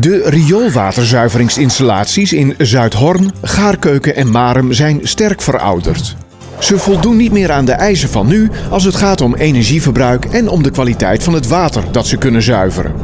De rioolwaterzuiveringsinstallaties in Zuidhorn, Gaarkeuken en Marem zijn sterk verouderd. Ze voldoen niet meer aan de eisen van nu als het gaat om energieverbruik en om de kwaliteit van het water dat ze kunnen zuiveren.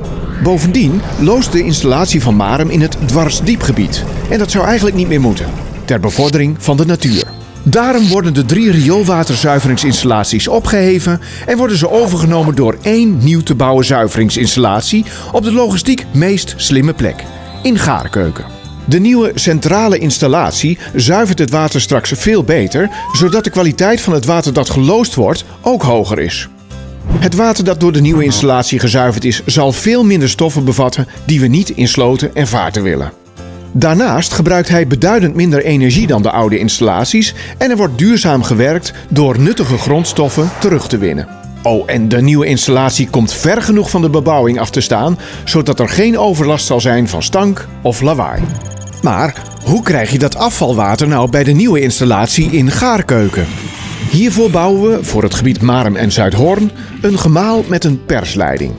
Bovendien loost de installatie van Marem in het dwarsdiepgebied en dat zou eigenlijk niet meer moeten, ter bevordering van de natuur. Daarom worden de drie rioolwaterzuiveringsinstallaties opgeheven en worden ze overgenomen door één nieuw te bouwen zuiveringsinstallatie op de logistiek meest slimme plek, in Gaarkeuken. De nieuwe centrale installatie zuivert het water straks veel beter, zodat de kwaliteit van het water dat geloosd wordt ook hoger is. Het water dat door de nieuwe installatie gezuiverd is, zal veel minder stoffen bevatten die we niet in sloten en vaarten willen. Daarnaast gebruikt hij beduidend minder energie dan de oude installaties en er wordt duurzaam gewerkt door nuttige grondstoffen terug te winnen. Oh, en de nieuwe installatie komt ver genoeg van de bebouwing af te staan, zodat er geen overlast zal zijn van stank of lawaai. Maar hoe krijg je dat afvalwater nou bij de nieuwe installatie in Gaarkeuken? Hiervoor bouwen we voor het gebied Marem en Zuidhoorn een gemaal met een persleiding.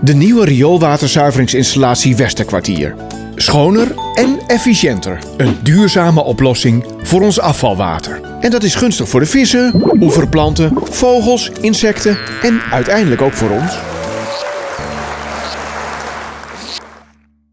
De nieuwe rioolwaterzuiveringsinstallatie Westerkwartier. Schoner en efficiënter. Een duurzame oplossing voor ons afvalwater. En dat is gunstig voor de vissen, oeverplanten, vogels, insecten en uiteindelijk ook voor ons.